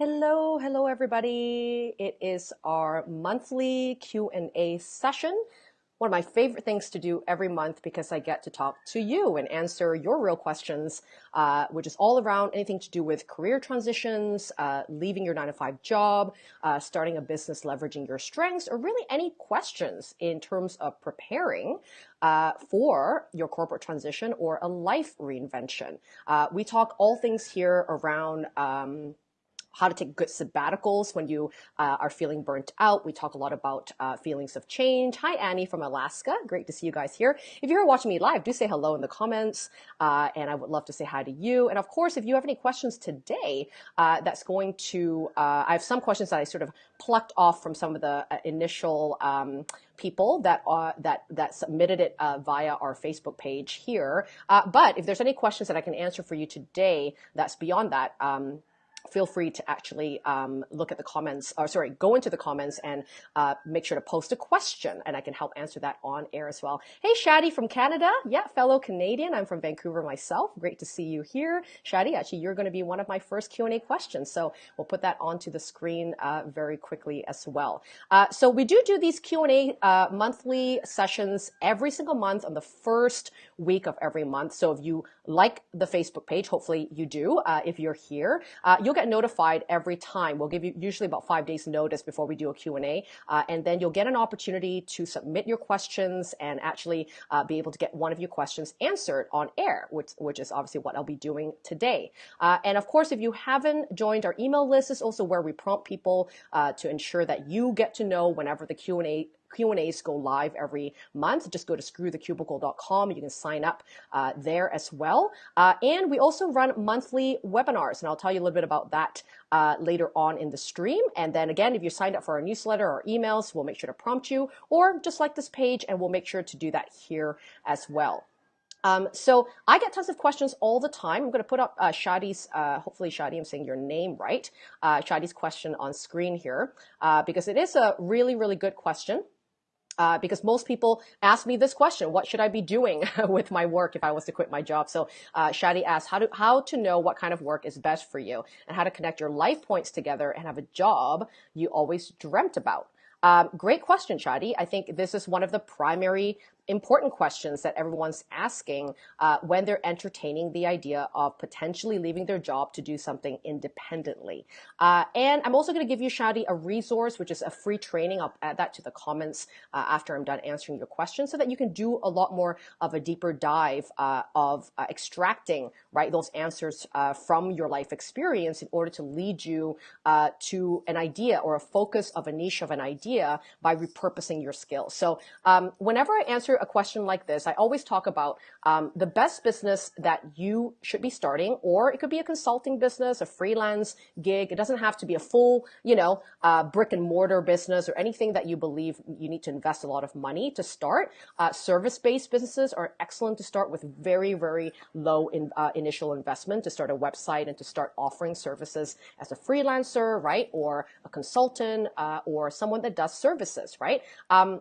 Hello, hello everybody. It is our monthly Q&A session. One of my favorite things to do every month because I get to talk to you and answer your real questions, uh, which is all around anything to do with career transitions, uh, leaving your nine to five job, uh, starting a business, leveraging your strengths, or really any questions in terms of preparing uh, for your corporate transition or a life reinvention. Uh, we talk all things here around um, how to take good sabbaticals when you uh, are feeling burnt out. We talk a lot about uh, feelings of change. Hi, Annie from Alaska. Great to see you guys here. If you're watching me live, do say hello in the comments, uh, and I would love to say hi to you. And of course, if you have any questions today, uh, that's going to, uh, I have some questions that I sort of plucked off from some of the uh, initial um, people that uh, that that submitted it uh, via our Facebook page here. Uh, but if there's any questions that I can answer for you today, that's beyond that. Um, feel free to actually um, look at the comments, or sorry, go into the comments and uh, make sure to post a question, and I can help answer that on air as well. Hey, Shadi from Canada. Yeah, fellow Canadian. I'm from Vancouver myself. Great to see you here. Shadi, actually, you're going to be one of my first Q&A questions, so we'll put that onto the screen uh, very quickly as well. Uh, so we do do these Q&A uh, monthly sessions every single month on the first week of every month. So if you like the Facebook page, hopefully you do, uh, if you're here, uh, you'll get notified every time. We'll give you usually about five days notice before we do a Q&A, uh, and then you'll get an opportunity to submit your questions and actually uh, be able to get one of your questions answered on air, which, which is obviously what I'll be doing today. Uh, and of course, if you haven't joined our email list, is also where we prompt people uh, to ensure that you get to know whenever the Q&A Q&As go live every month. Just go to screwthecubicle.com. You can sign up uh, there as well. Uh, and we also run monthly webinars, and I'll tell you a little bit about that uh, later on in the stream. And then again, if you signed up for our newsletter or emails, we'll make sure to prompt you, or just like this page, and we'll make sure to do that here as well. Um, so I get tons of questions all the time. I'm going to put up uh, Shadi's, uh, hopefully Shadi, I'm saying your name right, uh, Shadi's question on screen here, uh, because it is a really, really good question uh, because most people ask me this question: What should I be doing with my work if I was to quit my job? So uh, Shadi asks how to how to know what kind of work is best for you and how to connect your life points together and have a job you always dreamt about. Um, great question, Shadi. I think this is one of the primary important questions that everyone's asking uh, when they're entertaining the idea of potentially leaving their job to do something independently. Uh, and I'm also going to give you, Shadi, a resource, which is a free training. I'll add that to the comments uh, after I'm done answering your questions so that you can do a lot more of a deeper dive uh, of uh, extracting right those answers uh, from your life experience in order to lead you to an idea or a focus of a niche of an idea by repurposing your skills. So um, whenever I answer a question like this, I always talk about um, the best business that you should be starting, or it could be a consulting business, a freelance gig. It doesn't have to be a full, you know, uh, brick and mortar business or anything that you believe you need to invest a lot of money to start. Uh, service-based businesses are excellent to start with very, very low in, uh, initial investment to start a website and to start offering services as a freelancer, right, or a consultant, uh, or someone that does services, right? Um,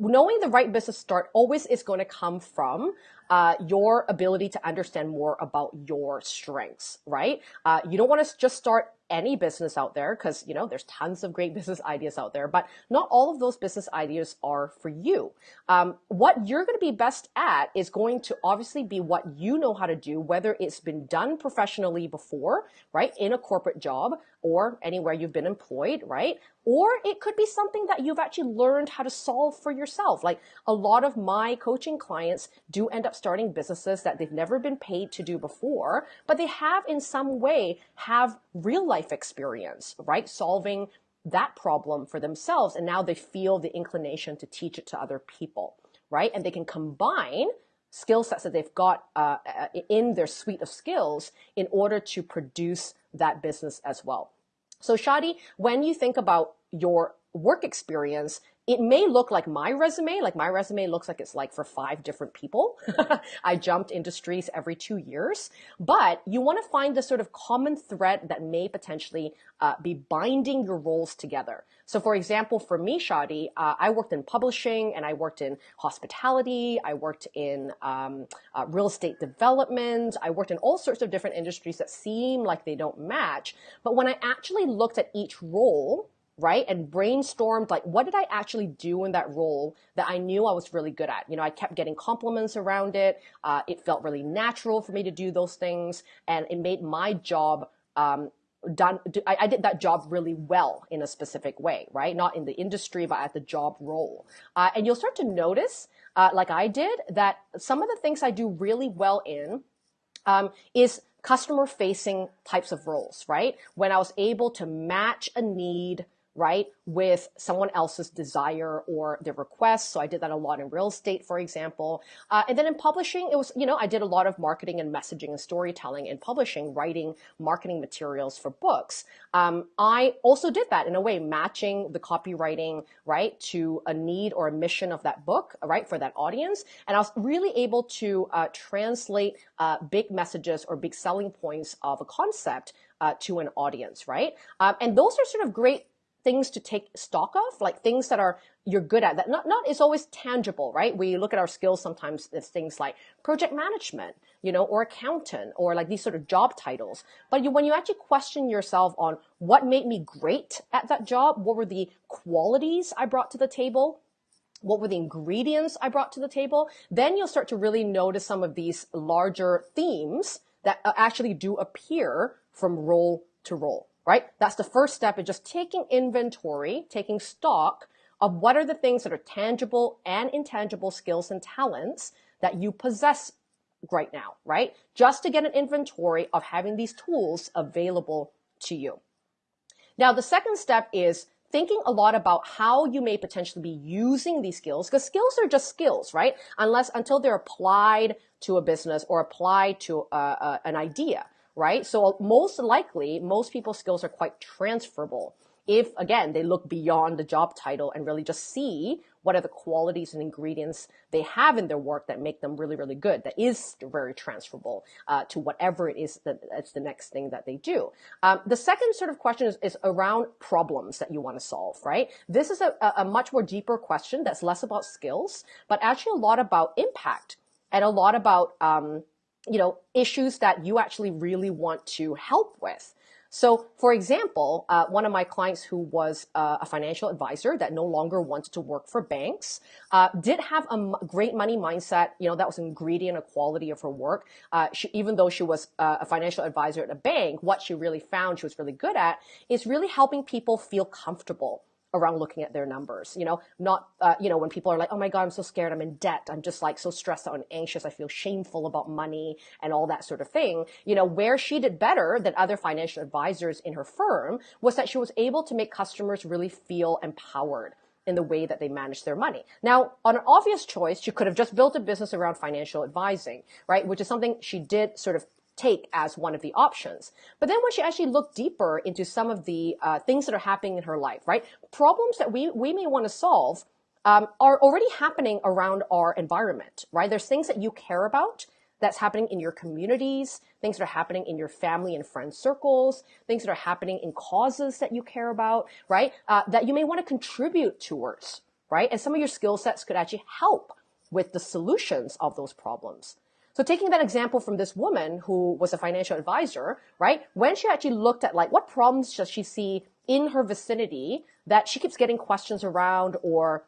knowing the right business start always is going to come from uh, your ability to understand more about your strengths, right? Uh, you don't want to just start any business out there because you know there's tons of great business ideas out there but not all of those business ideas are for you. Um, what you're going to be best at is going to obviously be what you know how to do whether it's been done professionally before right in a corporate job or anywhere you've been employed right? Or it could be something that you've actually learned how to solve for yourself. Like a lot of my coaching clients do end up starting businesses that they've never been paid to do before but they have in some way have real life life experience, right? Solving that problem for themselves. And now they feel the inclination to teach it to other people, right? And they can combine skill sets that they've got uh, uh, in their suite of skills in order to produce that business as well. So Shadi, when you think about your work experience, it may look like my resume, like my resume looks like it's like for five different people. I jumped industries every two years, but you want to find the sort of common thread that may potentially uh, be binding your roles together. So for example, for me, Shadi, uh, I worked in publishing and I worked in hospitality. I worked in um, uh, real estate development. I worked in all sorts of different industries that seem like they don't match. But when I actually looked at each role, right? And brainstormed like, what did I actually do in that role that I knew I was really good at? You know, I kept getting compliments around it. Uh, it felt really natural for me to do those things, and it made my job. Um, done I, I, did that job really well in a specific way right not in the industry but at the job role uh, and you'll start to notice uh, like i did that some of the things i do really well in um, is customer facing types of roles right when i was able to match a need right, with someone else's desire or their request. So I did that a lot in real estate, for example. Uh, and then in publishing, it was, you know, I did a lot of marketing and messaging and storytelling in publishing, writing marketing materials for books. Um, I also did that in a way, matching the copywriting, right, to a need or a mission of that book, right, for that audience. And I was really able to uh, translate uh, big messages or big selling points of a concept uh, to an audience, right? Um, and those are sort of great things to take stock of, like things that are you're good at that not not is always tangible, right? We look at our skills sometimes as things like project management, you know, or accountant, or like these sort of job titles. But you, when you actually question yourself on what made me great at that job, what were the qualities I brought to the table, what were the ingredients I brought to the table, then you'll start to really notice some of these larger themes that uh, actually do appear from role to role right? That's the first step is just taking inventory, taking stock of what are the things that are tangible and intangible skills and talents that you possess right now, right? Just to get an inventory of having these tools available to you. Now, the second step is thinking a lot about how you may potentially be using these skills because skills are just skills, right? Unless until they're applied to a business or applied to uh, uh, an idea right? So most likely, most people's skills are quite transferable. If again, they look beyond the job title and really just see what are the qualities and ingredients they have in their work that make them really, really good. That is very transferable uh, to whatever it is that that's the next thing that they do. Um, the second sort of question is, is around problems that you want to solve, right? This is a, a much more deeper question that's less about skills, but actually a lot about impact and a lot about um, you know, issues that you actually really want to help with. So, for example, uh, one of my clients who was uh, a financial advisor that no longer wanted to work for banks uh, did have a great money mindset. You know, that was an ingredient, a quality of her work. Uh, she, even though she was uh, a financial advisor at a bank, what she really found she was really good at is really helping people feel comfortable around looking at their numbers. You know, not, uh, you know, when people are like, oh my God, I'm so scared, I'm in debt, I'm just like so stressed out and anxious, I feel shameful about money and all that sort of thing. You know, where she did better than other financial advisors in her firm was that she was able to make customers really feel empowered in the way that they manage their money. Now, on an obvious choice, she could have just built a business around financial advising, right? Which is something she did sort of take as one of the options. But then when she actually looked deeper into some of the uh, things that are happening in her life, right? Problems that we, we may want to solve um, are already happening around our environment, right? There's things that you care about that's happening in your communities, things that are happening in your family and friend circles, things that are happening in causes that you care about, right? Uh, that you may want to contribute towards, right? And some of your skill sets could actually help with the solutions of those problems. So taking that example from this woman who was a financial advisor, right? When she actually looked at like what problems does she see in her vicinity that she keeps getting questions around or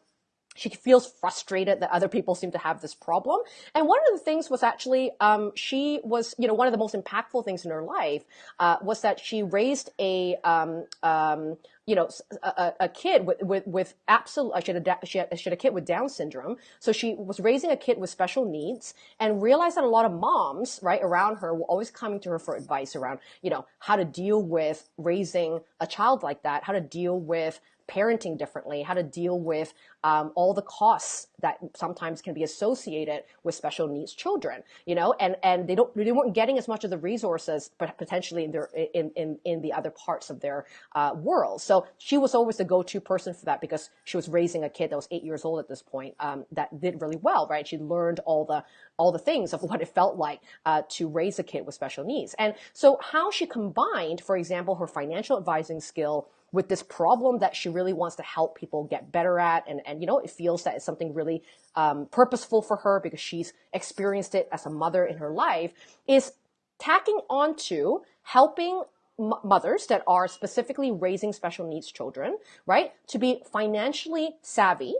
she feels frustrated that other people seem to have this problem. And one of the things was actually, um, she was, you know, one of the most impactful things in her life uh, was that she raised a, um, um, you know, a, a, kid with, with, with absolute, she had, a, she, had, she had a kid with Down syndrome. So she was raising a kid with special needs and realized that a lot of moms, right, around her were always coming to her for advice around, you know, how to deal with raising a child like that, how to deal with parenting differently, how to deal with um, all the costs that sometimes can be associated with special needs children, you know, and, and they don't, they weren't getting as much of the resources, but potentially in their, in, in, in the other parts of their uh, world. So she was always the go-to person for that because she was raising a kid that was eight years old at this point um, that did really well, right? She learned all the all the things of what it felt like uh, to raise a kid with special needs. And so how she combined, for example, her financial advising skill with this problem that she really wants to help people get better at. And, and you know, it feels that it's something really um, purposeful for her because she's experienced it as a mother in her life is tacking onto helping mothers that are specifically raising special needs children, right, to be financially savvy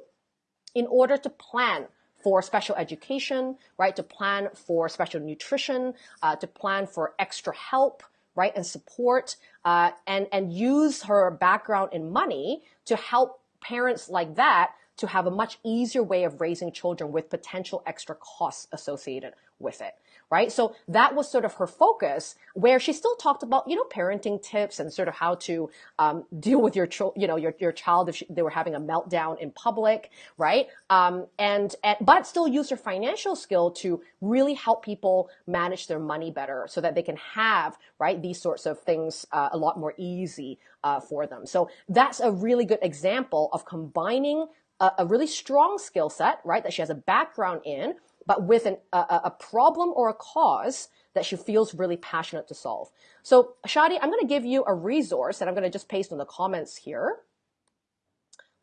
in order to plan for special education, right, to plan for special nutrition, uh, to plan for extra help, right, and support, uh, and and use her background in money to help parents like that to have a much easier way of raising children with potential extra costs associated with it right? So that was sort of her focus, where she still talked about you know parenting tips and sort of how to um, deal with your child, you know your your child if she, they were having a meltdown in public, right? Um, and, and but still use her financial skill to really help people manage their money better, so that they can have right these sorts of things uh, a lot more easy uh, for them. So that's a really good example of combining a really strong skill set, right? That she has a background in but with an, a, a problem or a cause that she feels really passionate to solve. So Shadi, I'm going to give you a resource that I'm going to just paste in the comments here.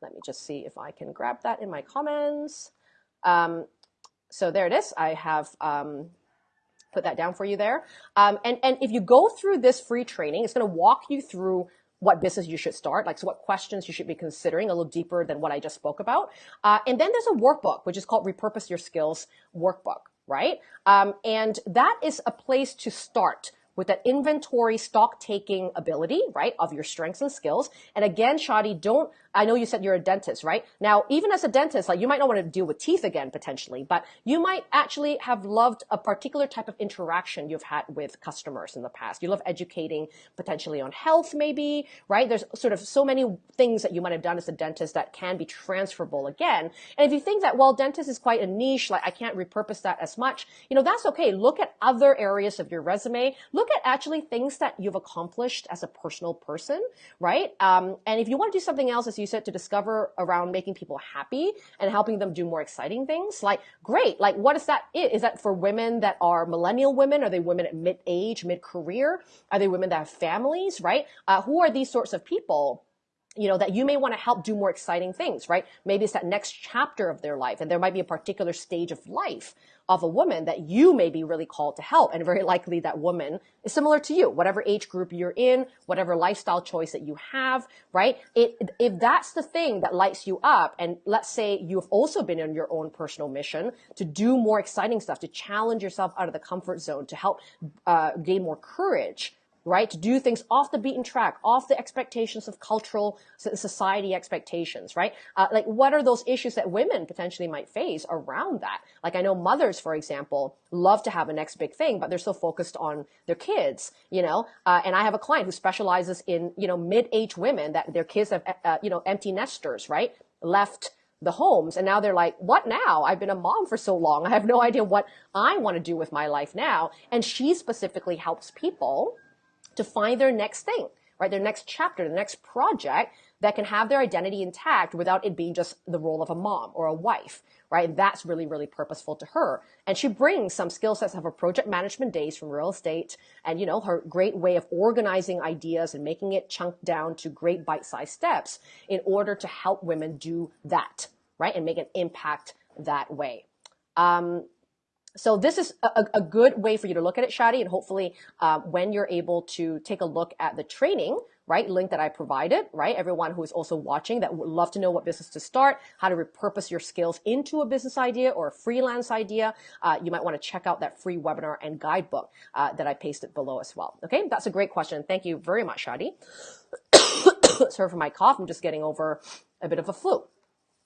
Let me just see if I can grab that in my comments. Um, so there it is. I have um, put that down for you there. Um, and, and if you go through this free training, it's going to walk you through what business you should start, like so what questions you should be considering a little deeper than what I just spoke about. Uh, and then there's a workbook, which is called Repurpose Your Skills Workbook, right? Um, and that is a place to start with that inventory stock taking ability, right, of your strengths and skills. And again, Shadi, don't I know you said you're a dentist, right? Now, even as a dentist, like you might not want to deal with teeth again potentially, but you might actually have loved a particular type of interaction you've had with customers in the past. You love educating potentially on health, maybe, right? There's sort of so many things that you might have done as a dentist that can be transferable again. And if you think that, well, dentist is quite a niche, like I can't repurpose that as much, you know, that's okay. Look at other areas of your resume. Look at actually things that you've accomplished as a personal person, right? Um, and if you want to do something else as you said, to discover around making people happy and helping them do more exciting things. Like, great. Like, what is that? Is that for women that are millennial women? Are they women at mid age, mid career? Are they women that have families, right? Uh, who are these sorts of people? You know, that you may want to help do more exciting things, right? Maybe it's that next chapter of their life and there might be a particular stage of life of a woman that you may be really called to help. And very likely that woman is similar to you, whatever age group you're in, whatever lifestyle choice that you have, right? It, if that's the thing that lights you up, and let's say you've also been on your own personal mission to do more exciting stuff, to challenge yourself out of the comfort zone, to help uh, gain more courage, right? To do things off the beaten track, off the expectations of cultural society expectations, right? Uh, like what are those issues that women potentially might face around that? Like I know mothers, for example, love to have a next big thing, but they're so focused on their kids, you know? Uh, and I have a client who specializes in, you know, mid-age women that their kids have, uh, you know, empty nesters, right? Left the homes and now they're like what now i've been a mom for so long i have no idea what i want to do with my life now and she specifically helps people to find their next thing, right? Their next chapter, the next project that can have their identity intact without it being just the role of a mom or a wife, right? That's really, really purposeful to her. And she brings some skill sets of her project management days from real estate and, you know, her great way of organizing ideas and making it chunked down to great bite-sized steps in order to help women do that, right? And make an impact that way. Um, so this is a, a, good way for you to look at it, Shadi, and hopefully uh, when you're able to take a look at the training, right, link that I provided, right, everyone who is also watching that would love to know what business to start, how to repurpose your skills into a business idea or a freelance idea, uh, you might want to check out that free webinar and guidebook uh, that I pasted below as well. Okay, that's a great question. Thank you very much, Shadi. Sorry for my cough. I'm just getting over a bit of a flu.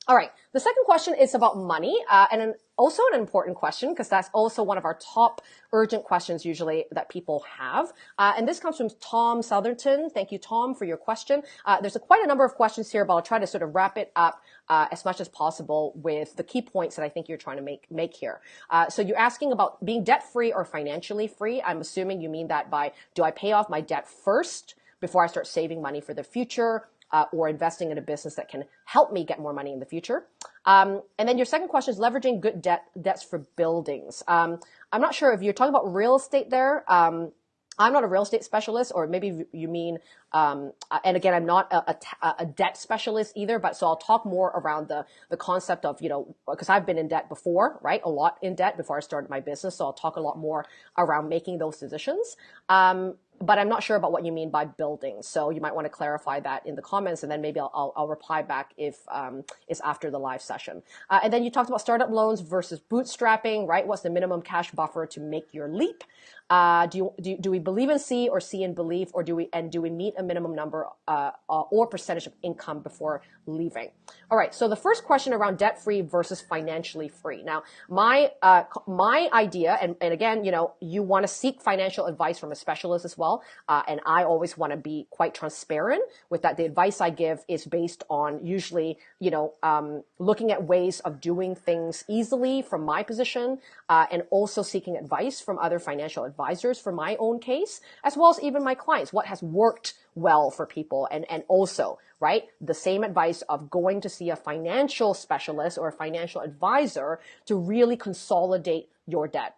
All right. The second question is about money, uh, and an, also an important question because that's also one of our top urgent questions usually that people have. Uh, and this comes from Tom Southerton. Thank you, Tom, for your question. Uh, there's a, quite a number of questions here, but I'll try to sort of wrap it up uh, as much as possible with the key points that I think you're trying to make make here. Uh, so you're asking about being debt free or financially free. I'm assuming you mean that by do I pay off my debt first? before I start saving money for the future? Uh, or investing in a business that can help me get more money in the future. Um, and then your second question is leveraging good debt debts for buildings. Um, I'm not sure if you're talking about real estate there. Um, I'm not a real estate specialist, or maybe you mean, um, uh, and again, I'm not a, a, a, debt specialist either, but so I'll talk more around the, the concept of, you know, because I've been in debt before, right? A lot in debt before I started my business. So I'll talk a lot more around making those decisions. Um, but I'm not sure about what you mean by building. So you might want to clarify that in the comments, and then maybe I'll, I'll, I'll reply back if um, it's after the live session. Uh, and then you talked about startup loans versus bootstrapping, right? What's the minimum cash buffer to make your leap? Uh, do, you, do, do we believe in C or C in belief, or do we and do we meet a minimum number uh, uh, or percentage of income before leaving? All right. So the first question around debt free versus financially free. Now, my uh, my idea, and, and again, you know, you want to seek financial advice from a specialist as well, uh, and I always want to be quite transparent with that. The advice I give is based on usually, you know, um, looking at ways of doing things easily from my position, uh, and also seeking advice from other financial advisors advisors for my own case, as well as even my clients, what has worked well for people. And, and also, right, the same advice of going to see a financial specialist or a financial advisor to really consolidate your debt.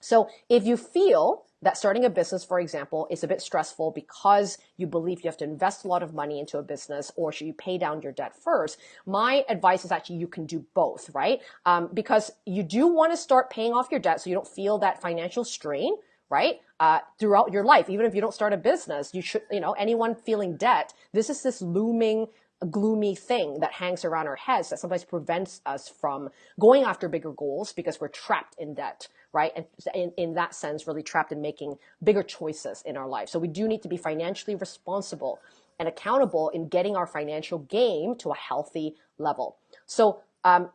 So if you feel that starting a business, for example, is a bit stressful because you believe you have to invest a lot of money into a business or should you pay down your debt first? My advice is actually you can do both, right? Um, because you do want to start paying off your debt so you don't feel that financial strain, right? Uh, throughout your life, even if you don't start a business, you should, you know, anyone feeling debt, this is this looming, gloomy thing that hangs around our heads that sometimes prevents us from going after bigger goals because we're trapped in debt, right? And in, in that sense, really trapped in making bigger choices in our life. So we do need to be financially responsible and accountable in getting our financial game to a healthy level. So, um,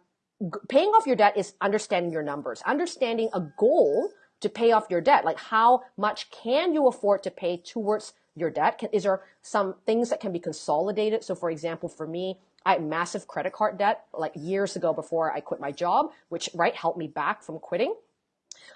paying off your debt is understanding your numbers, understanding a goal to pay off your debt? Like how much can you afford to pay towards your debt? Can, is there some things that can be consolidated? So for example, for me, I had massive credit card debt like years ago before I quit my job, which right helped me back from quitting.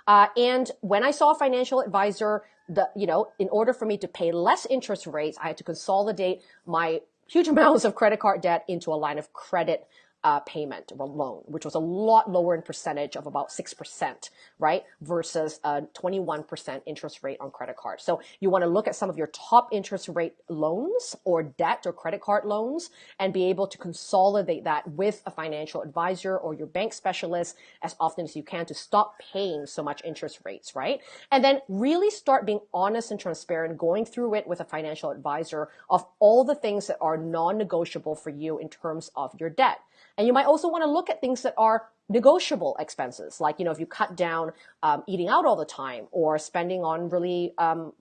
Uh, and when I saw a financial advisor, the you know, in order for me to pay less interest rates, I had to consolidate my huge amounts of credit card debt into a line of credit uh, payment or loan, which was a lot lower in percentage of about 6%, right? Versus a 21% interest rate on credit cards. So you want to look at some of your top interest rate loans or debt or credit card loans and be able to consolidate that with a financial advisor or your bank specialist as often as you can to stop paying so much interest rates, right? And then really start being honest and transparent, going through it with a financial advisor of all the things that are non-negotiable for you in terms of your debt. And you might also want to look at things that are negotiable expenses, like, you know, if you cut down um, eating out all the time or spending on really um,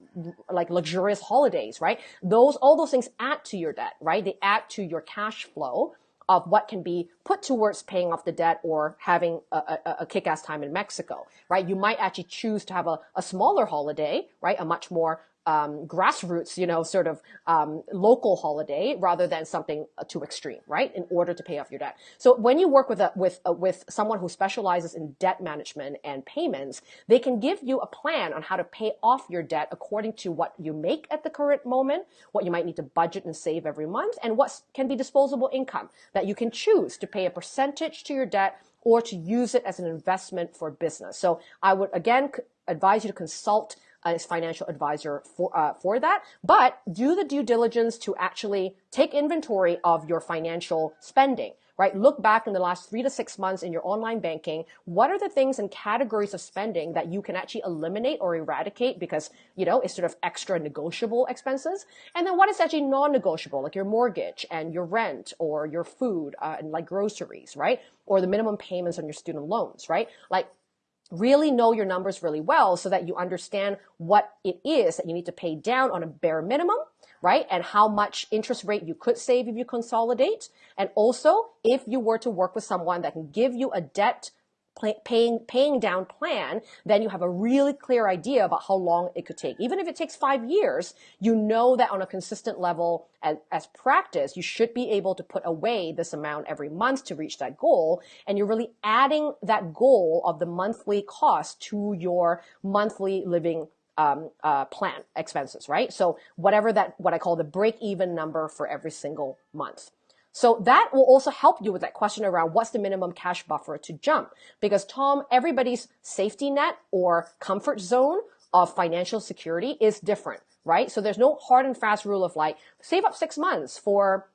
like luxurious holidays, right? Those, all those things add to your debt, right? They add to your cash flow of what can be put towards paying off the debt or having a, a, a kick-ass time in Mexico, right? You might actually choose to have a, a smaller holiday, right? A much more um, grassroots, you know, sort of um, local holiday rather than something uh, too extreme, right? In order to pay off your debt. So when you work with a, with a, with someone who specializes in debt management and payments, they can give you a plan on how to pay off your debt according to what you make at the current moment, what you might need to budget and save every month, and what can be disposable income that you can choose to pay a percentage to your debt or to use it as an investment for business. So I would again advise you to consult as financial advisor for, uh, for that, but do the due diligence to actually take inventory of your financial spending right? Look back in the last three to six months in your online banking. What are the things and categories of spending that you can actually eliminate or eradicate because, you know, it's sort of extra negotiable expenses? And then what is actually non-negotiable, like your mortgage and your rent or your food uh, and like groceries, right? Or the minimum payments on your student loans, right? Like really know your numbers really well so that you understand what it is that you need to pay down on a bare minimum, right? And how much interest rate you could save if you consolidate. And also, if you were to work with someone that can give you a debt paying paying down plan, then you have a really clear idea about how long it could take. Even if it takes five years, you know that on a consistent level as, as practice, you should be able to put away this amount every month to reach that goal. And you're really adding that goal of the monthly cost to your monthly living um, uh, plan expenses, right? So whatever that, what I call the break even number for every single month. So that will also help you with that question around what's the minimum cash buffer to jump? Because Tom, everybody's safety net or comfort zone of financial security is different, right? So there's no hard and fast rule of like, save up six months for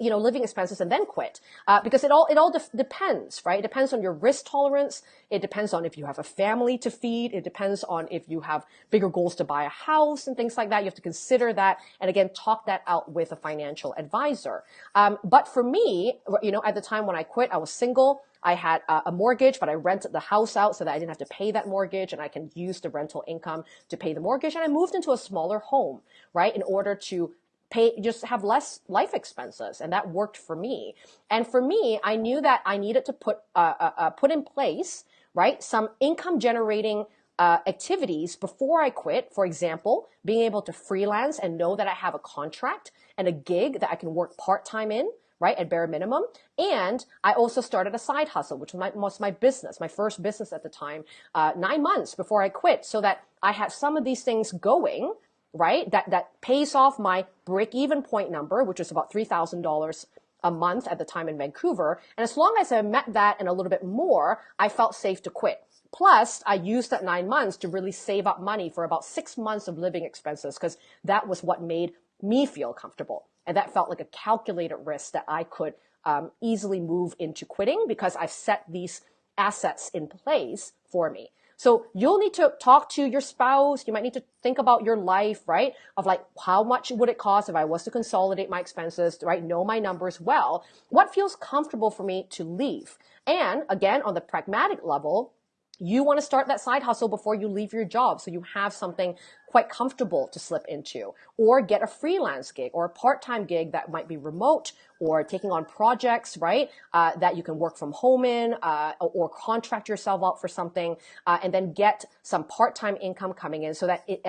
you know, living expenses and then quit. Uh, because it all, it all de- depends, right? It depends on your risk tolerance. It depends on if you have a family to feed. It depends on if you have bigger goals to buy a house and things like that. You have to consider that. And again, talk that out with a financial advisor. Um, but for me, you know, at the time when I quit, I was single. I had a mortgage, but I rented the house out so that I didn't have to pay that mortgage and I can use the rental income to pay the mortgage. And I moved into a smaller home, right? In order to pay just have less life expenses and that worked for me. And for me i knew that i needed to put uh, uh, uh, put in place right some income generating uh, activities before i quit. For example being able to freelance and know that i have a contract and a gig that i can work part-time in right at bare minimum. And i also started a side hustle which was my, was my business my first business at the time uh, nine months before i quit so that i had some of these things going right? That, that pays off my break even point number, which was about $3,000 a month at the time in Vancouver. And as long as I met that and a little bit more, I felt safe to quit. Plus, I used that nine months to really save up money for about six months of living expenses because that was what made me feel comfortable. And that felt like a calculated risk that I could um, easily move into quitting because I've set these assets in place for me. So you'll need to talk to your spouse. You might need to think about your life, right? Of like, how much would it cost if I was to consolidate my expenses, right? Know my numbers well. What feels comfortable for me to leave? And again, on the pragmatic level, you want to start that side hustle before you leave your job so you have something quite comfortable to slip into or get a freelance gig or a part-time gig that might be remote or taking on projects right uh, that you can work from home in uh, or contract yourself out for something uh, and then get some part-time income coming in so that it,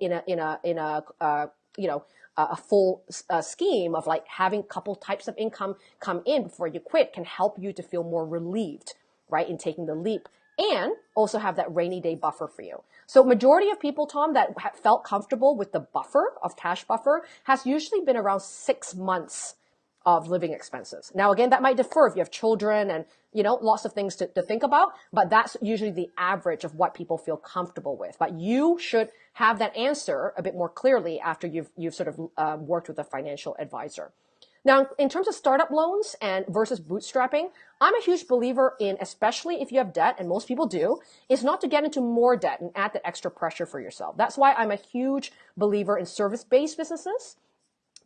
in a in a in a uh, you know a full uh, scheme of like having a couple types of income come in before you quit can help you to feel more relieved right in taking the leap and also have that rainy day buffer for you. So majority of people, Tom, that felt comfortable with the buffer of cash buffer has usually been around six months of living expenses. Now, again, that might differ if you have children and, you know, lots of things to, to think about, but that's usually the average of what people feel comfortable with. But you should have that answer a bit more clearly after you've, you've sort of uh, worked with a financial advisor. Now, in terms of startup loans and versus bootstrapping, I'm a huge believer in, especially if you have debt, and most people do, is not to get into more debt and add that extra pressure for yourself. That's why I'm a huge believer in service-based businesses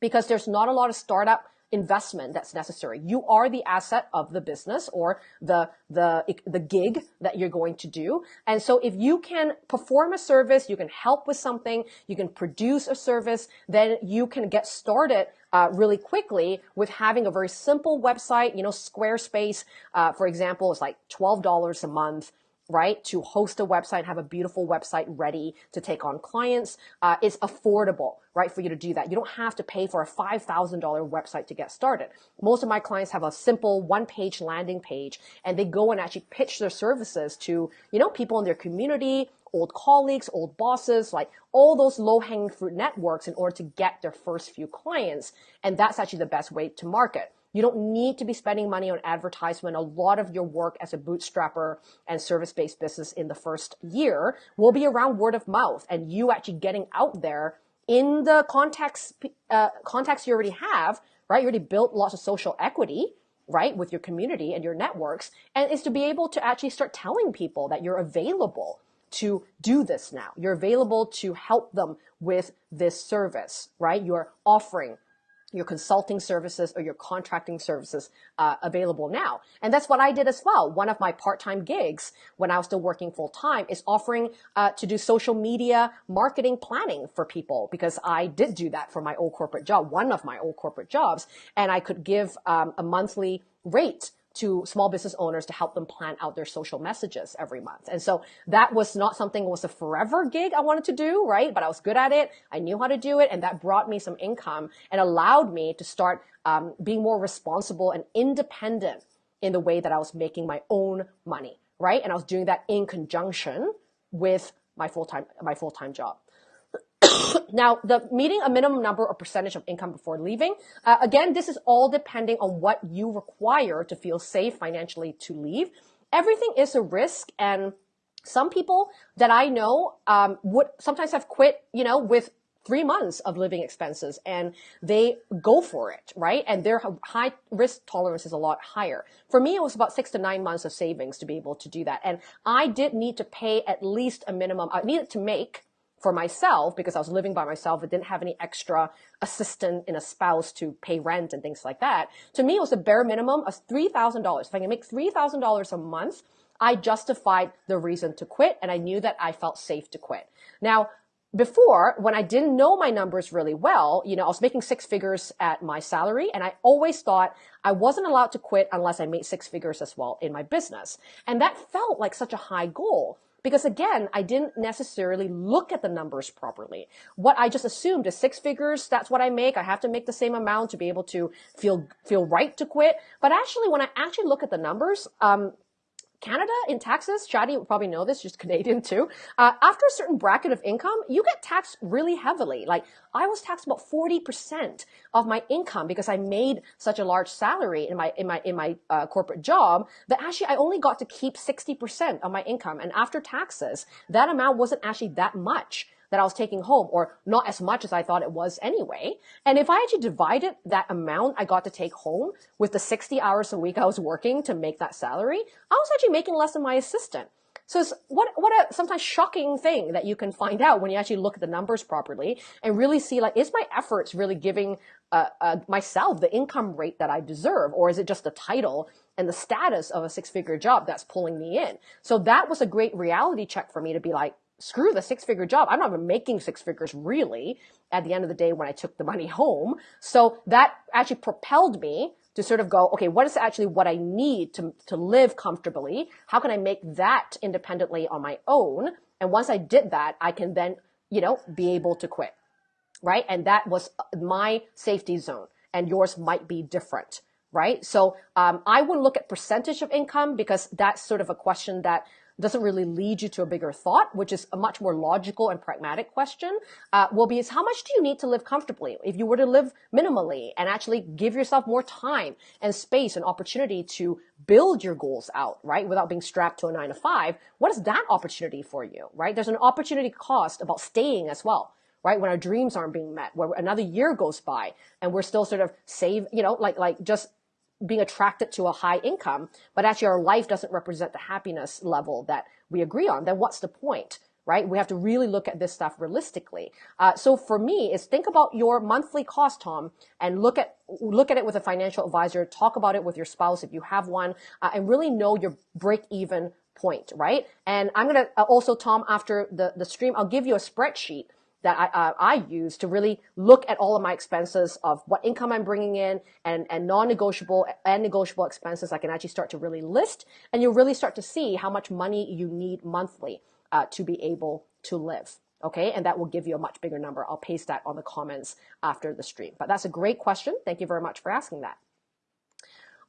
because there's not a lot of startup investment that's necessary. You are the asset of the business or the, the, the gig that you're going to do. And so if you can perform a service, you can help with something, you can produce a service, then you can get started uh, really quickly with having a very simple website. You know, Squarespace, uh, for example, is like $12 a month right? To host a website, have a beautiful website ready to take on clients. Uh, it's affordable, right? For you to do that. You don't have to pay for a $5,000 website to get started. Most of my clients have a simple one page landing page and they go and actually pitch their services to, you know, people in their community, old colleagues, old bosses, like all those low hanging fruit networks in order to get their first few clients. And that's actually the best way to market. You don't need to be spending money on advertisement. A lot of your work as a bootstrapper and service-based business in the first year will be around word of mouth and you actually getting out there in the contacts, uh, contacts you already have, right? You already built lots of social equity, right? With your community and your networks. And is to be able to actually start telling people that you're available to do this now. You're available to help them with this service, right? You're offering your consulting services or your contracting services uh, available now. And that's what I did as well. One of my part-time gigs when I was still working full-time is offering uh, to do social media marketing planning for people because I did do that for my old corporate job, one of my old corporate jobs, and I could give um, a monthly rate to small business owners to help them plan out their social messages every month. And so that was not something was a forever gig I wanted to do, right? But I was good at it. I knew how to do it. And that brought me some income and allowed me to start um, being more responsible and independent in the way that I was making my own money, right? And I was doing that in conjunction with my full-time my full-time job. now, the meeting a minimum number or percentage of income before leaving. Uh, again, this is all depending on what you require to feel safe financially to leave. Everything is a risk, and some people that I know um, would sometimes have quit, you know, with three months of living expenses and they go for it, right? And their high risk tolerance is a lot higher. For me, it was about six to nine months of savings to be able to do that. And I did need to pay at least a minimum, I needed to make for myself because I was living by myself. I didn't have any extra assistant in a spouse to pay rent and things like that. To me, it was a bare minimum of $3,000. If I can make $3,000 a month, I justified the reason to quit and I knew that I felt safe to quit. Now, before, when I didn't know my numbers really well, you know, I was making six figures at my salary and I always thought I wasn't allowed to quit unless I made six figures as well in my business. And that felt like such a high goal because again, I didn't necessarily look at the numbers properly. What I just assumed is six figures, that's what I make. I have to make the same amount to be able to feel, feel right to quit. But actually, when I actually look at the numbers, um, Canada in taxes, Shadi would probably know this, just Canadian too. Uh, after a certain bracket of income, you get taxed really heavily. Like I was taxed about 40% of my income because I made such a large salary in my, in my, in my uh, corporate job that actually I only got to keep 60% of my income. And after taxes, that amount wasn't actually that much that I was taking home or not as much as I thought it was anyway. And if I actually divided that amount I got to take home with the 60 hours a week I was working to make that salary, I was actually making less than my assistant. So it's what, what a sometimes shocking thing that you can find out when you actually look at the numbers properly and really see like, is my efforts really giving uh, uh, myself the income rate that I deserve? Or is it just the title and the status of a six figure job that's pulling me in? So that was a great reality check for me to be like, screw the six figure job. I'm not even making six figures really at the end of the day when I took the money home. So that actually propelled me to sort of go, okay, what is actually what I need to, to live comfortably? How can I make that independently on my own? And once I did that, I can then, you know, be able to quit. Right. And that was my safety zone and yours might be different. Right. So, um, I would look at percentage of income because that's sort of a question that doesn't really lead you to a bigger thought, which is a much more logical and pragmatic question, uh, will be is how much do you need to live comfortably? If you were to live minimally and actually give yourself more time and space and opportunity to build your goals out, right? Without being strapped to a nine to five, what is that opportunity for you, right? There's an opportunity cost about staying as well right? When our dreams aren't being met, where another year goes by and we're still sort of save, you know, like, like just being attracted to a high income, but actually our life doesn't represent the happiness level that we agree on, then what's the point? Right? We have to really look at this stuff realistically. Uh, so for me, is think about your monthly cost, Tom, and look at look at it with a financial advisor. Talk about it with your spouse if you have one, uh, and really know your break even point, right? And I'm gonna uh, also, Tom, after the the stream, I'll give you a spreadsheet that I, uh, I use to really look at all of my expenses of what income I'm bringing in and, and non-negotiable and negotiable expenses. I can actually start to really list and you'll really start to see how much money you need monthly uh, to be able to live. Okay, and that will give you a much bigger number. I'll paste that on the comments after the stream. But that's a great question. Thank you very much for asking that.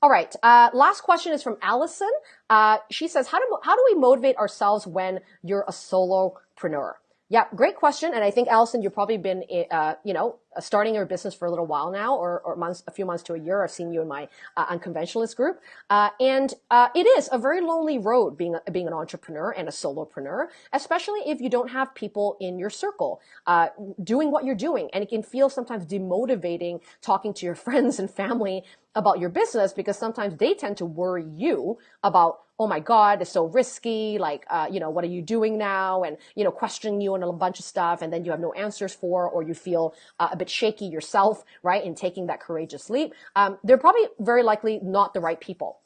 All right. Uh, last question is from Allison. Uh, she says, how do, how do we motivate ourselves when you're a solopreneur? Yeah, great question. And I think Allison, you've probably been, uh, you know, starting your business for a little while now, or, or months, a few months to a year. I've seen you in my uh, unconventionalist group, uh, and uh, it is a very lonely road being being an entrepreneur and a solopreneur, especially if you don't have people in your circle uh, doing what you're doing, and it can feel sometimes demotivating talking to your friends and family about your business because sometimes they tend to worry you about oh my god it's so risky like uh, you know what are you doing now and you know questioning you on a bunch of stuff and then you have no answers for or you feel uh, a bit shaky yourself right in taking that courageous leap um, they're probably very likely not the right people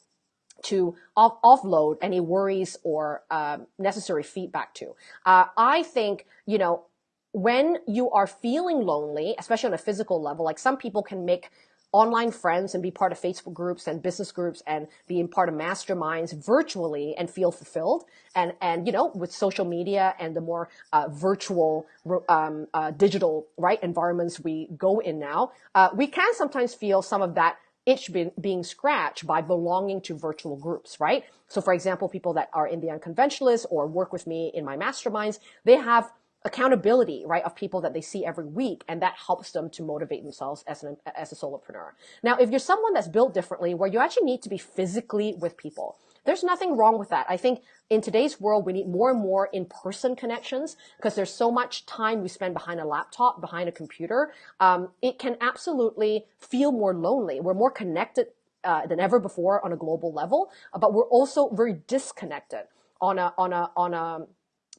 to off- offload any worries or um, necessary feedback to. Uh, i think you know when you are feeling lonely especially on a physical level like some people can make online friends and be part of Facebook groups and business groups and being part of masterminds virtually and feel fulfilled. And, and, you know, with social media and the more uh, virtual, um, uh, digital, right, environments we go in now, uh, we can sometimes feel some of that itch being scratched by belonging to virtual groups, right? So for example, people that are in the unconventionalists or work with me in my masterminds, they have accountability, right, of people that they see every week, and that helps them to motivate themselves as an as a solopreneur. Now, if you're someone that's built differently, where you actually need to be physically with people, there's nothing wrong with that. I think in today's world, we need more and more in-person connections because there's so much time we spend behind a laptop, behind a computer. Um, it can absolutely feel more lonely. We're more connected uh, than ever before on a global level, but we're also very disconnected on a on a on a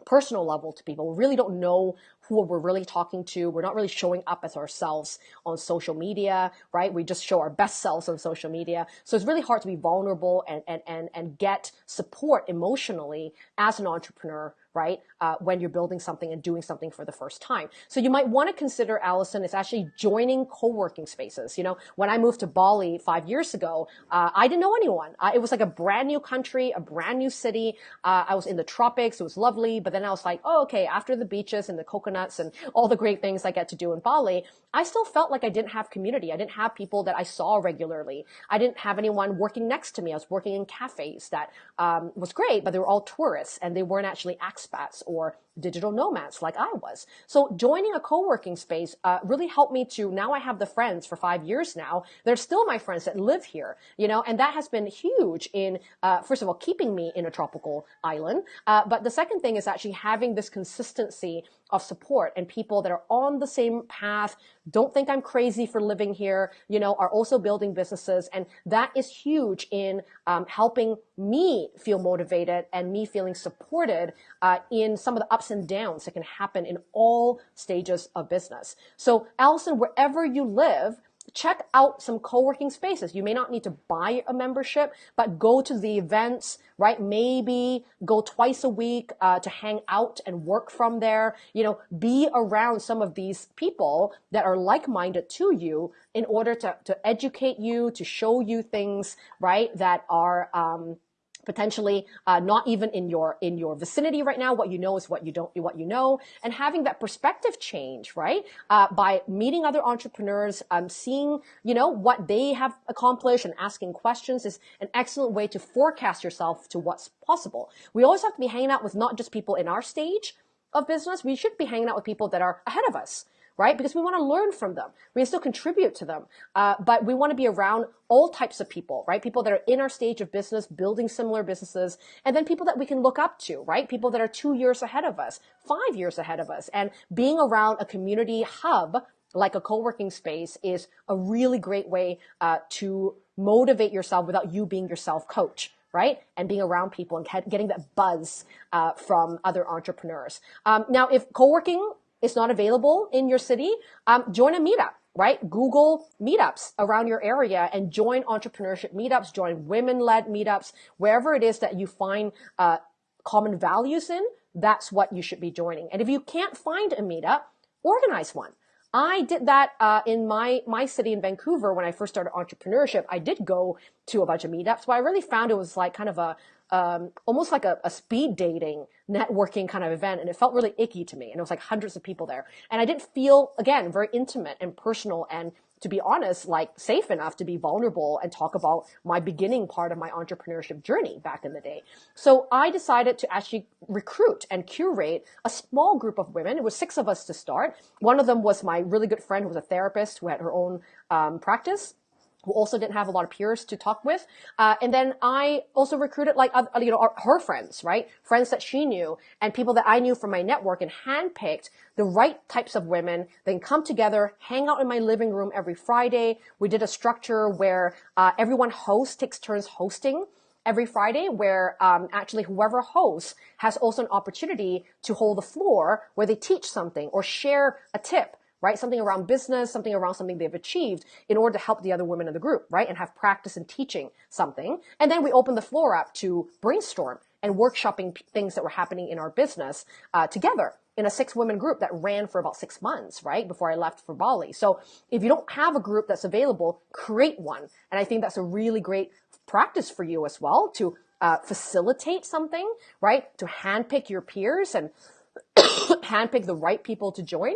personal level to people. We really don't know who we're really talking to. We're not really showing up as ourselves on social media, right? We just show our best selves on social media. So it's really hard to be vulnerable and, and, and, and get support emotionally as an entrepreneur right? Uh, when you're building something and doing something for the first time. So you might want to consider, Allison, is actually joining co-working spaces. You know, when I moved to Bali five years ago, uh, I didn't know anyone. Uh, it was like a brand new country, a brand new city. Uh, I was in the tropics. It was lovely. But then I was like, oh, okay, after the beaches and the coconuts and all the great things I get to do in Bali, I still felt like I didn't have community. I didn't have people that I saw regularly. I didn't have anyone working next to me. I was working in cafes that um, was great, but they were all tourists and they weren't actually expats or digital nomads like I was. So joining a co-working space uh, really helped me to now I have the friends for five years now. They're still my friends that live here, you know, and that has been huge in uh, first of all keeping me in a tropical island. Uh, but the second thing is actually having this consistency of support and people that are on the same path, don't think I'm crazy for living here, you know, are also building businesses. And that is huge in um, helping me feel motivated and me feeling supported uh, in some of the ups and downs that can happen in all stages of business. So Allison, wherever you live, check out some co-working spaces. You may not need to buy a membership, but go to the events, right? Maybe go twice a week uh, to hang out and work from there. You know, be around some of these people that are like-minded to you in order to, to educate you, to show you things, right? That are, um, potentially uh, not even in your in your vicinity right now. What you know is what you don't what you know. And having that perspective change right? Uh, by meeting other entrepreneurs um, seeing you know what they have accomplished and asking questions is an excellent way to forecast yourself to what's possible. We always have to be hanging out with not just people in our stage of business. We should be hanging out with people that are ahead of us right? Because we want to learn from them. We can still contribute to them. Uh, but we want to be around all types of people, right? People that are in our stage of business, building similar businesses, and then people that we can look up to, right? People that are two years ahead of us, five years ahead of us, and being around a community hub like a co-working space is a really great way uh, to motivate yourself without you being your self coach right? And being around people and getting that buzz uh, from other entrepreneurs. Um, now, if co-working is not available in your city, um, join a meetup, right? Google meetups around your area and join entrepreneurship meetups, join women-led meetups, wherever it is that you find uh, common values in, that's what you should be joining. And if you can't find a meetup, organize one. I did that uh, in my my city in Vancouver when I first started entrepreneurship. I did go to a bunch of meetups, but I really found it was like kind of a um, almost like a, a, speed dating networking kind of event and it felt really icky to me and it was like hundreds of people there. And i didn't feel again very intimate and personal and to be honest like safe enough to be vulnerable and talk about my beginning part of my entrepreneurship journey back in the day. So i decided to actually recruit and curate a small group of women. It was six of us to start. One of them was my really good friend who was a therapist who had her own um, practice who also didn't have a lot of peers to talk with. Uh, and then I also recruited like, uh, you know, her friends, right? Friends that she knew and people that I knew from my network and handpicked the right types of women, then come together, hang out in my living room every Friday. We did a structure where uh, everyone hosts, takes turns hosting every Friday where um, actually whoever hosts has also an opportunity to hold the floor where they teach something or share a tip right? Something around business, something around something they've achieved in order to help the other women in the group, right? And have practice in teaching something. And then we open the floor up to brainstorm and workshopping things that were happening in our business uh, together in a six women group that ran for about six months, right? Before I left for Bali. So if you don't have a group that's available, create one. And I think that's a really great practice for you as well to uh, facilitate something, right? To handpick your peers and handpick the right people to join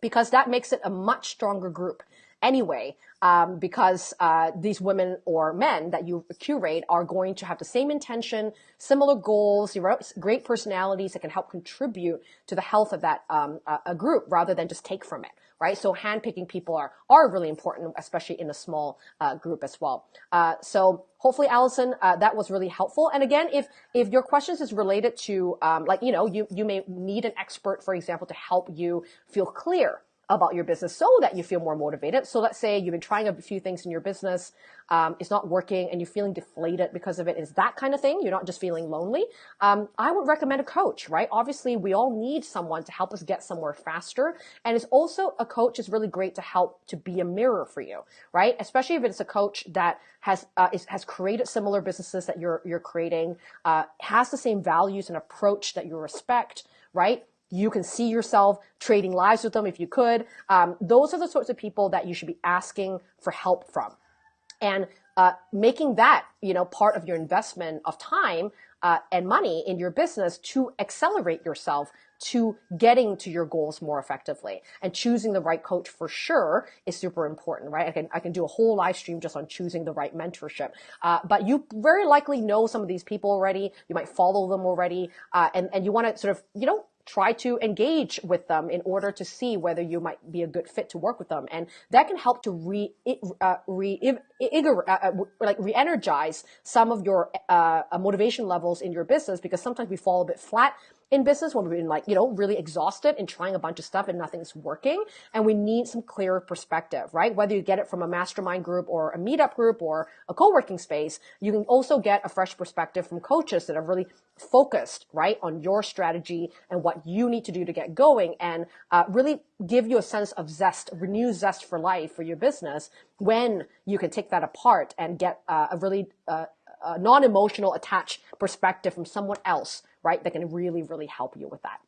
because that makes it a much stronger group. anyway, um, because uh, these women or men that you curate are going to have the same intention, similar goals, great personalities that can help contribute to the health of that um, a group rather than just take from it right? So handpicking people are, are really important, especially in a small uh, group as well. Uh, so hopefully, Allison, uh, that was really helpful. And again, if, if your questions is related to, um, like, you know, you, you may need an expert, for example, to help you feel clear about your business so that you feel more motivated. So let's say you've been trying a few things in your business, um, it's not working, and you're feeling deflated because of it. Is that kind of thing? You're not just feeling lonely. Um, I would recommend a coach, right? Obviously, we all need someone to help us get somewhere faster, and it's also a coach is really great to help to be a mirror for you, right? Especially if it's a coach that has uh, is, has created similar businesses that you're you're creating, uh, has the same values and approach that you respect, right? You can see yourself trading lives with them if you could. Um, those are the sorts of people that you should be asking for help from. And uh, making that, you know, part of your investment of time uh, and money in your business to accelerate yourself to getting to your goals more effectively. And choosing the right coach for sure is super important, right? I can, I can do a whole live stream just on choosing the right mentorship. Uh, but you very likely know some of these people already. You might follow them already. Uh, and, and you want to sort of, you know, try to engage with them in order to see whether you might be a good fit to work with them. And that can help to re, uh, re, uh, uh, like re-energize some of your uh, motivation levels in your business because sometimes we fall a bit flat in business when we've been like, you know, really exhausted and trying a bunch of stuff and nothing's working. And we need some clearer perspective, right? Whether you get it from a mastermind group or a meetup group or a co-working space, you can also get a fresh perspective from coaches that are really focused, right, on your strategy and what you need to do to get going and uh, really give you a sense of zest, renew zest for life for your business when you can take that apart and get uh, a really uh, non-emotional attached perspective from someone else right? That can really, really help you with that.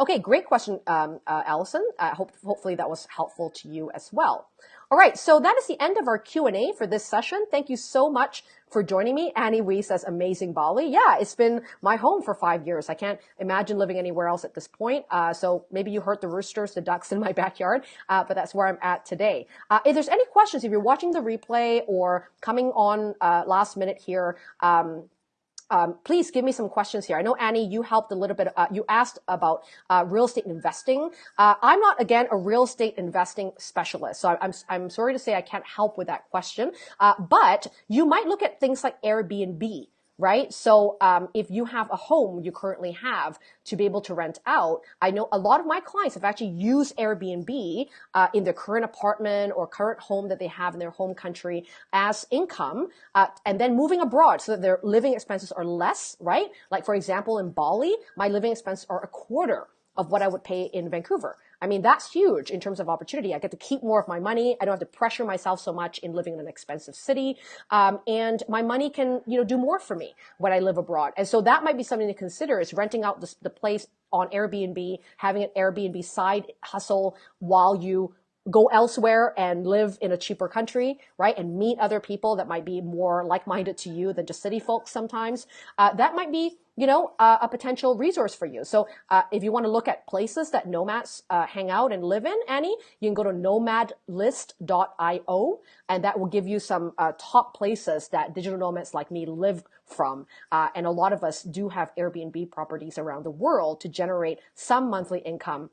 Okay, great question, um, uh, Allison. I hope hopefully that was helpful to you as well. All right, so that is the end of our Q&A for this session. Thank you so much for joining me. Annie Wee says, amazing Bali. Yeah, it's been my home for five years. I can't imagine living anywhere else at this point. Uh, so maybe you heard the roosters, the ducks in my backyard, uh, but that's where I'm at today. Uh, if there's any questions, if you're watching the replay or coming on uh, last minute here, um, um, please give me some questions here. I know Annie, you helped a little bit. Uh, you asked about uh, real estate investing. Uh, I'm not again a real estate investing specialist, so I'm I'm sorry to say I can't help with that question. Uh, but you might look at things like Airbnb right? So um, if you have a home you currently have to be able to rent out, I know a lot of my clients have actually used Airbnb uh, in their current apartment or current home that they have in their home country as income, uh, and then moving abroad so that their living expenses are less, right? Like for example, in Bali, my living expenses are a quarter of what I would pay in Vancouver. I mean, that's huge in terms of opportunity. I get to keep more of my money. I don't have to pressure myself so much in living in an expensive city. Um, and my money can, you know, do more for me when I live abroad. And so that might be something to consider is renting out the, the place on Airbnb, having an Airbnb side hustle while you go elsewhere and live in a cheaper country, right? And meet other people that might be more like-minded to you than just city folks sometimes. Uh, that might be you know, uh, a potential resource for you. So uh, if you want to look at places that nomads uh, hang out and live in, Annie, you can go to nomadlist.io, and that will give you some uh, top places that digital nomads like me live from. Uh, and a lot of us do have Airbnb properties around the world to generate some monthly income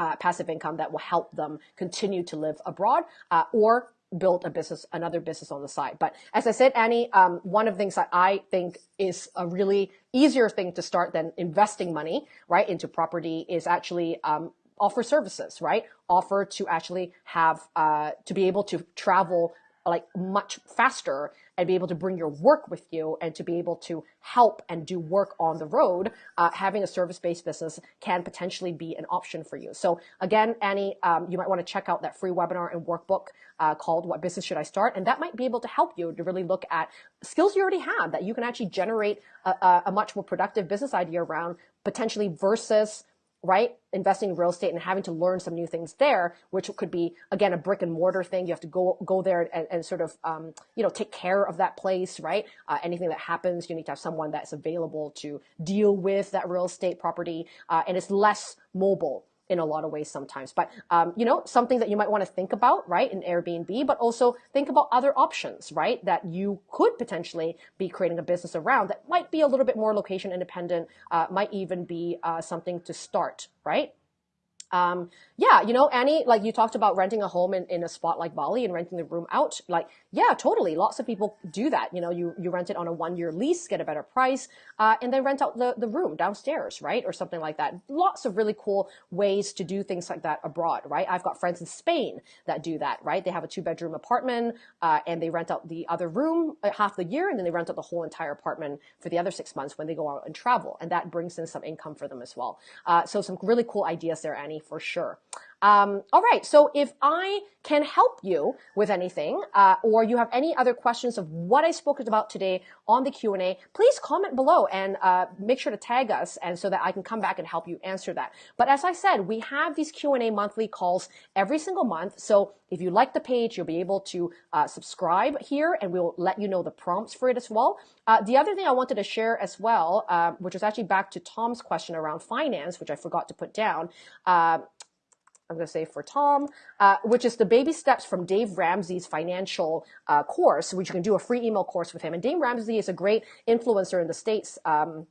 uh, passive income that will help them continue to live abroad uh, or build a business, another business on the side. But as I said, Annie, um, one of the things that I think is a really easier thing to start than investing money, right, into property is actually um, offer services, right? Offer to actually have, uh, to be able to travel like much faster and be able to bring your work with you and to be able to help and do work on the road, uh, having a service-based business can potentially be an option for you. So again, Annie, um, you might want to check out that free webinar and workbook uh, called What Business Should I Start? And that might be able to help you to really look at skills you already have that you can actually generate a, a much more productive business idea around potentially versus right? Investing in real estate and having to learn some new things there, which could be again a brick and mortar thing. You have to go go there and, and sort of um, you know take care of that place, right? Uh, anything that happens, you need to have someone that's available to deal with that real estate property, uh, and it's less mobile in a lot of ways sometimes. But, um, you know, something that you might want to think about, right, in Airbnb, but also think about other options, right, that you could potentially be creating a business around that might be a little bit more location independent, uh, might even be uh, something to start, right? Um, yeah, you know, Annie, like you talked about renting a home in, in a spot like Bali and renting the room out. Like, yeah, totally. Lots of people do that. You know, you, you rent it on a one year lease, get a better price, uh, and then rent out the, the room downstairs, right? Or something like that. Lots of really cool ways to do things like that abroad, right? I've got friends in Spain that do that, right? They have a two bedroom apartment, uh, and they rent out the other room uh, half the year, and then they rent out the whole entire apartment for the other six months when they go out and travel. And that brings in some income for them as well. Uh, so some really cool ideas there, Annie, for sure. Um, all right. So if I can help you with anything, uh, or you have any other questions of what I spoke about today on the Q&A, please comment below and uh, make sure to tag us and so that I can come back and help you answer that. But as I said, we have these Q&A monthly calls every single month. So if you like the page, you'll be able to uh, subscribe here and we'll let you know the prompts for it as well. Uh, the other thing I wanted to share as well, uh, which was actually back to Tom's question around finance, which I forgot to put down. I'm going to say for Tom, uh, which is the baby steps from Dave Ramsey's financial uh, course, which you can do a free email course with him. And Dave Ramsey is a great influencer in the States. Um,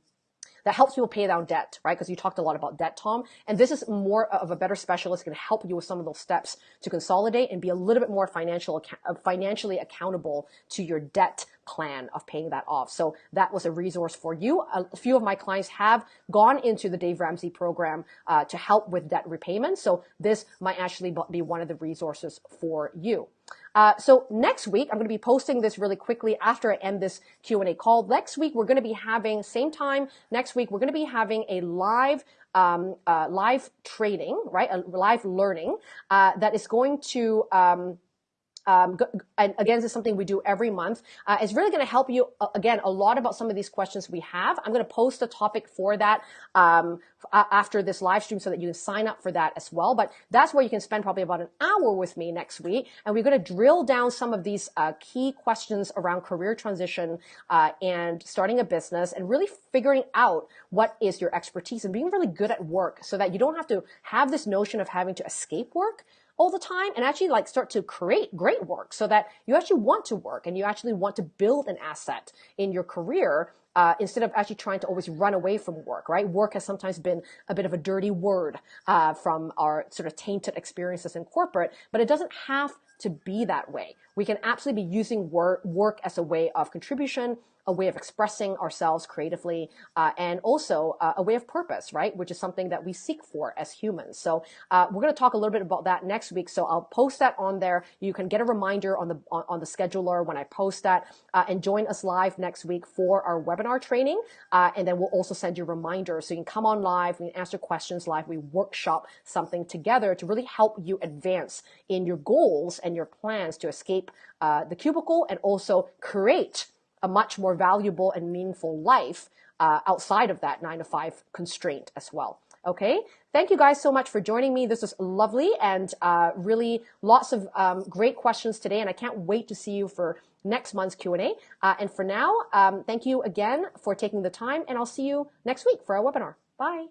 that helps people pay down debt, right? Because you talked a lot about debt, Tom. And this is more of a better specialist can help you with some of those steps to consolidate and be a little bit more financial, uh, financially accountable to your debt plan of paying that off. So that was a resource for you. A few of my clients have gone into the Dave Ramsey program uh, to help with debt repayment. So this might actually be one of the resources for you. Uh, so next week, I'm going to be posting this really quickly after I end this Q&A call. Next week, we're going to be having, same time next week, we're going to be having a live um, uh, live training, right? A live learning uh, that is going to um, um, and again, this is something we do every month. Uh, it's really going to help you, uh, again, a lot about some of these questions we have. I'm going to post a topic for that um, after this live stream so that you can sign up for that as well. But that's where you can spend probably about an hour with me next week. And we're going to drill down some of these uh, key questions around career transition uh, and starting a business and really figuring out what is your expertise and being really good at work so that you don't have to have this notion of having to escape work all the time and actually like start to create great work so that you actually want to work and you actually want to build an asset in your career uh, instead of actually trying to always run away from work, right? Work has sometimes been a bit of a dirty word uh, from our sort of tainted experiences in corporate, but it doesn't have to be that way. We can absolutely be using work, work as a way of contribution, a way of expressing ourselves creatively, uh, and also uh, a way of purpose, right? Which is something that we seek for as humans. So uh, we're going to talk a little bit about that next week. So I'll post that on there. You can get a reminder on the on, on the scheduler when I post that, uh, and join us live next week for our webinar training. Uh, and then we'll also send you reminders so you can come on live, we can answer questions live, we workshop something together to really help you advance in your goals and your plans to escape uh, the cubicle and also create a much more valuable and meaningful life uh, outside of that nine to five constraint as well. Okay. Thank you guys so much for joining me. This was lovely and uh, really lots of um, great questions today. And I can't wait to see you for next month's Q&A. Uh, and for now, um, thank you again for taking the time and I'll see you next week for our webinar. Bye.